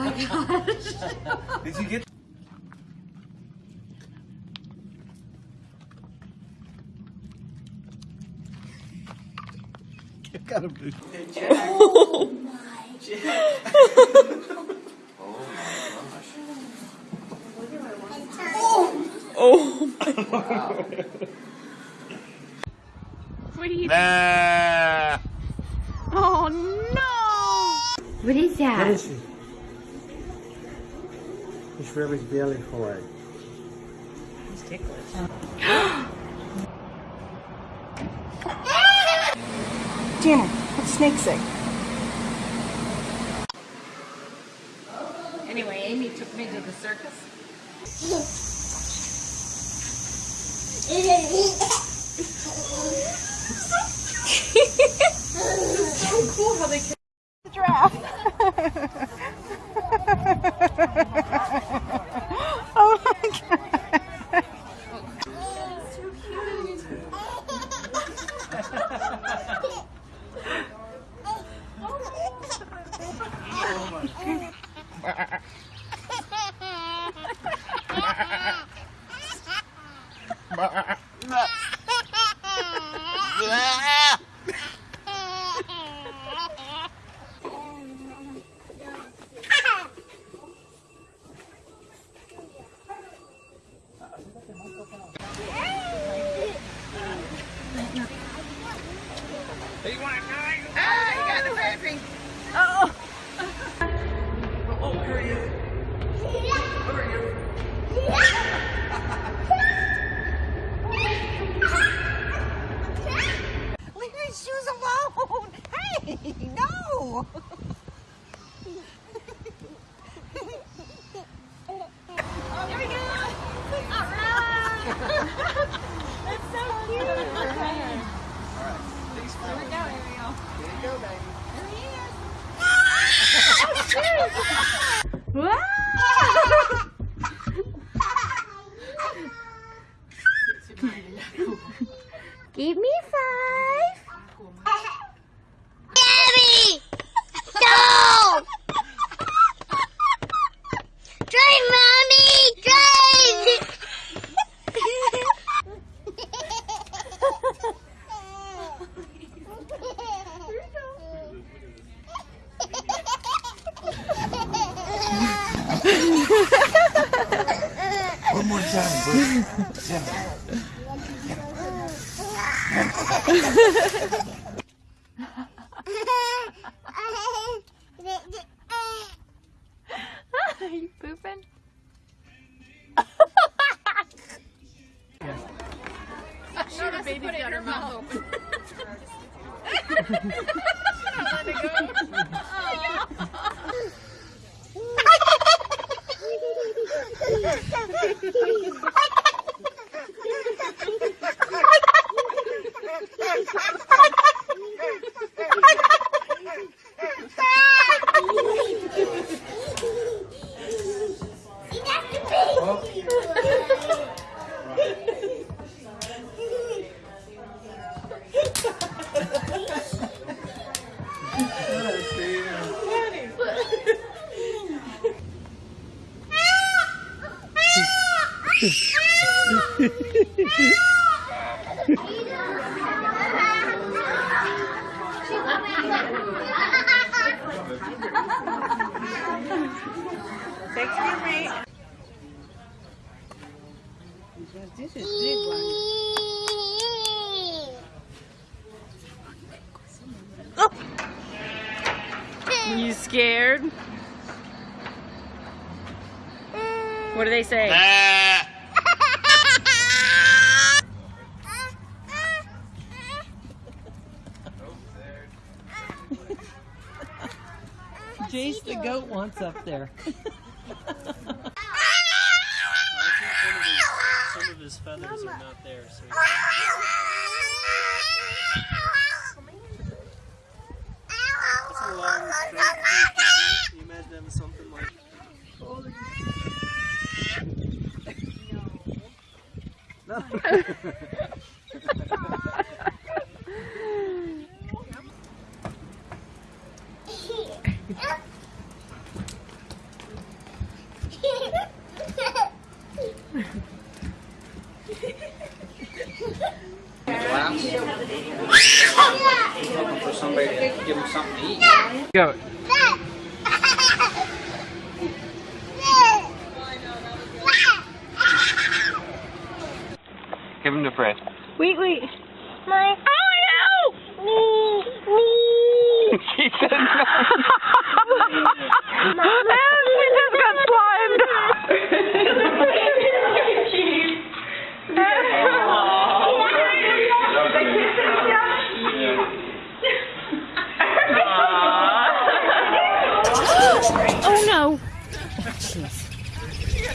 Oh my gosh. Did you get? You gotta be. Oh my gosh! What are you Nah. Oh no! What is What that? is he? He's really belly for it. He's ticklish. Tanner, what snake say? Anyway, Amy took me to the circus. so cool how they can The giraffe. Are you pooping? Sure, the baby's got her mouth open. Thanks for. This is big one. You scared? What do they say? Goat wants up there. Some of his feathers are not there, so it's a long straight Can you imagine having something like Go. Give him the Fred. Wait, wait. My. Oh Me. Me. she said no.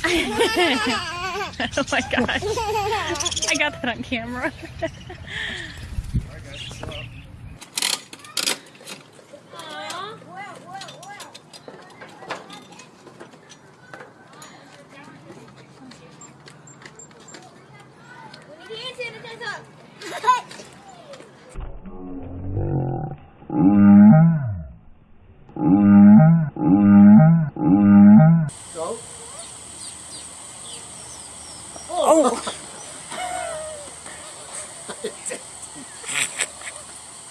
oh my gosh. I got that on camera.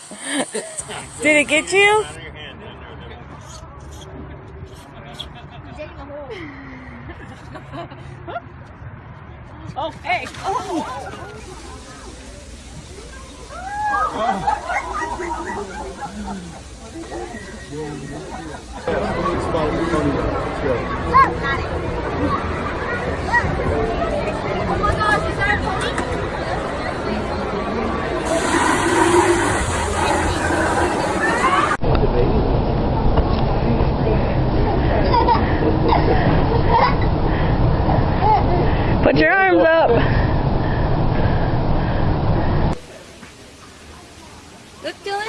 Did it get you? Oh, hey. Oh my gosh, is that a pony? Put your arms up. Look, Dylan.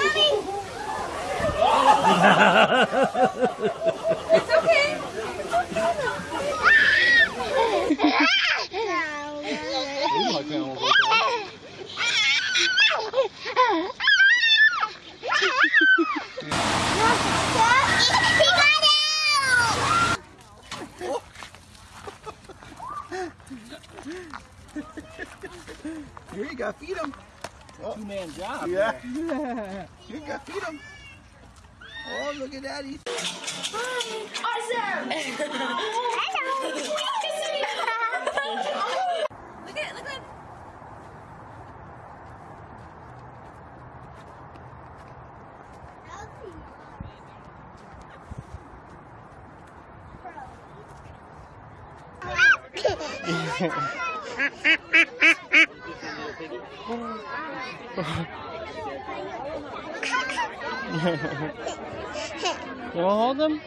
it's okay. He got out! Here you go, feed him. Two man job. Yeah. Here you go, feed him. Oh, look at daddy. Awesome! look You want to hold him?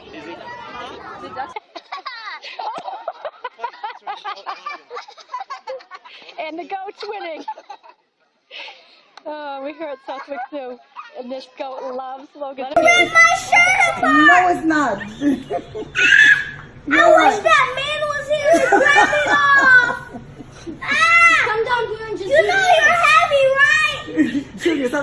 and the goat's winning. Oh, we're here at Southwick Zoo, and this goat loves Logan. my shirt apart! No, it's not. I wish that man was here to grab it off! Ah! Come down here and just You know you're heavy, right? Check yourself,